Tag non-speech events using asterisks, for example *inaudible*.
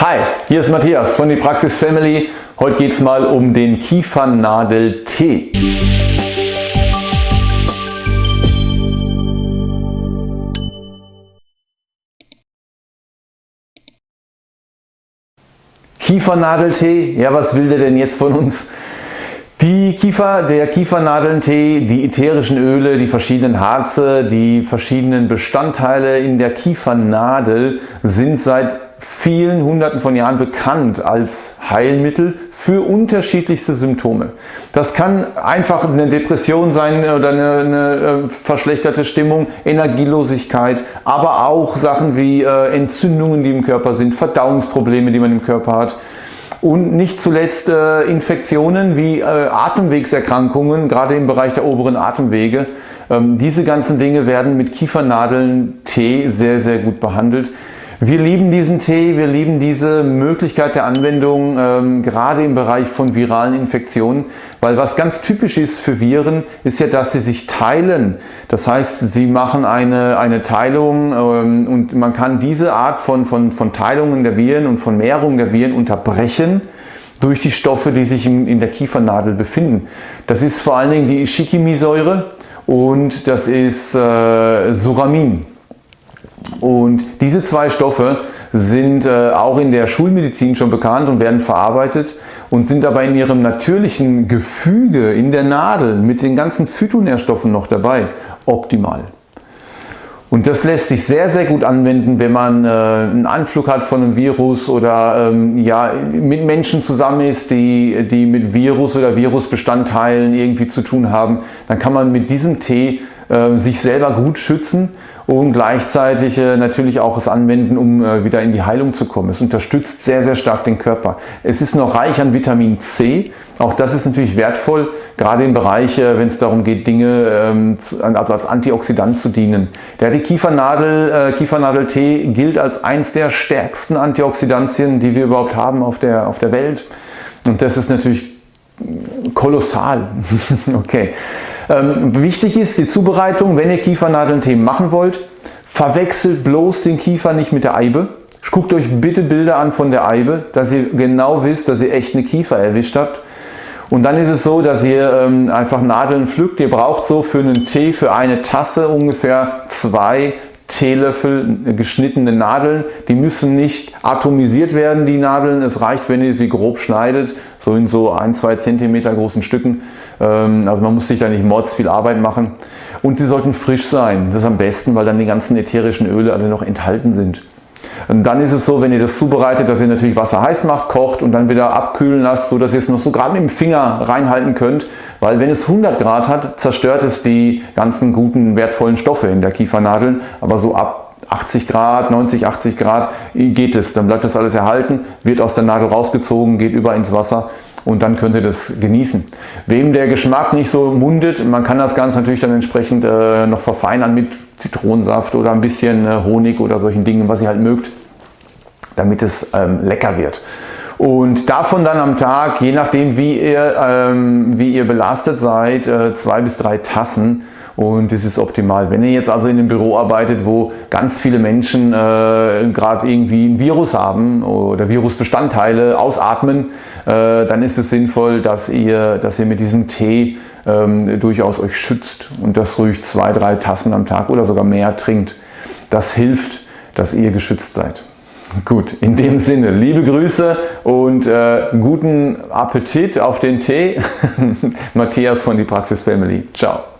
Hi, hier ist Matthias von die Praxis Family. Heute geht es mal um den Kiefernadel-Tee. Kiefernadeltee, ja was will der denn jetzt von uns? Die Kiefer, der Kiefernadelntee, die ätherischen Öle, die verschiedenen Harze, die verschiedenen Bestandteile in der Kiefernadel sind seit vielen hunderten von Jahren bekannt als Heilmittel für unterschiedlichste Symptome. Das kann einfach eine Depression sein oder eine, eine äh, verschlechterte Stimmung, Energielosigkeit, aber auch Sachen wie äh, Entzündungen, die im Körper sind, Verdauungsprobleme, die man im Körper hat, und nicht zuletzt äh, Infektionen wie Atemwegserkrankungen, gerade im Bereich der oberen Atemwege. Ähm, diese ganzen Dinge werden mit Kiefernadeln Tee sehr, sehr gut behandelt. Wir lieben diesen Tee, wir lieben diese Möglichkeit der Anwendung, ähm, gerade im Bereich von viralen Infektionen, weil was ganz typisch ist für Viren, ist ja, dass sie sich teilen. Das heißt, sie machen eine, eine Teilung ähm, und man kann diese Art von, von, von Teilungen der Viren und von Mehrungen der Viren unterbrechen durch die Stoffe, die sich in, in der Kiefernadel befinden. Das ist vor allen Dingen die Ishikimi-Säure und das ist äh, Suramin. Und diese zwei Stoffe sind äh, auch in der Schulmedizin schon bekannt und werden verarbeitet und sind aber in ihrem natürlichen Gefüge in der Nadel mit den ganzen Phytonährstoffen noch dabei optimal. Und das lässt sich sehr, sehr gut anwenden, wenn man äh, einen Anflug hat von einem Virus oder ähm, ja, mit Menschen zusammen ist, die, die mit Virus oder Virusbestandteilen irgendwie zu tun haben. Dann kann man mit diesem Tee äh, sich selber gut schützen und gleichzeitig äh, natürlich auch es anwenden, um äh, wieder in die Heilung zu kommen. Es unterstützt sehr, sehr stark den Körper. Es ist noch reich an Vitamin C. Auch das ist natürlich wertvoll, gerade im Bereich, äh, wenn es darum geht, Dinge ähm, also als Antioxidant zu dienen. Der Kiefernadel, Kiefernadeltee gilt als eins der stärksten Antioxidantien, die wir überhaupt haben auf der, auf der Welt. Und das ist natürlich kolossal. *laughs* okay. Ähm, wichtig ist die Zubereitung, wenn ihr Kiefernadelntee machen wollt, verwechselt bloß den Kiefer nicht mit der Eibe. Guckt euch bitte Bilder an von der Eibe, dass ihr genau wisst, dass ihr echt eine Kiefer erwischt habt. Und dann ist es so, dass ihr ähm, einfach Nadeln pflückt. Ihr braucht so für einen Tee, für eine Tasse ungefähr zwei Teelöffel geschnittene Nadeln. Die müssen nicht atomisiert werden, die Nadeln. Es reicht, wenn ihr sie grob schneidet, so in so ein, zwei Zentimeter großen Stücken. Ähm, also man muss sich da nicht mords viel Arbeit machen. Und sie sollten frisch sein. Das ist am besten, weil dann die ganzen ätherischen Öle alle noch enthalten sind. Dann ist es so, wenn ihr das zubereitet, dass ihr natürlich Wasser heiß macht, kocht und dann wieder abkühlen lasst, so dass ihr es noch so gerade mit dem Finger reinhalten könnt. Weil wenn es 100 Grad hat, zerstört es die ganzen guten, wertvollen Stoffe in der Kiefernadeln. Aber so ab 80 Grad, 90, 80 Grad geht es. Dann bleibt das alles erhalten, wird aus der Nadel rausgezogen, geht über ins Wasser und dann könnt ihr das genießen. Wem der Geschmack nicht so mundet, man kann das Ganze natürlich dann entsprechend äh, noch verfeinern mit Zitronensaft oder ein bisschen äh, Honig oder solchen Dingen, was ihr halt mögt, damit es ähm, lecker wird. Und davon dann am Tag, je nachdem wie ihr, ähm, wie ihr belastet seid, äh, zwei bis drei Tassen und das ist optimal. Wenn ihr jetzt also in einem Büro arbeitet, wo ganz viele Menschen äh, gerade irgendwie ein Virus haben oder Virusbestandteile ausatmen, äh, dann ist es sinnvoll, dass ihr, dass ihr mit diesem Tee ähm, durchaus euch schützt und das ruhig zwei, drei Tassen am Tag oder sogar mehr trinkt. Das hilft, dass ihr geschützt seid. Gut, in dem Sinne, liebe Grüße und äh, guten Appetit auf den Tee. *laughs* Matthias von die Praxis Family. Ciao.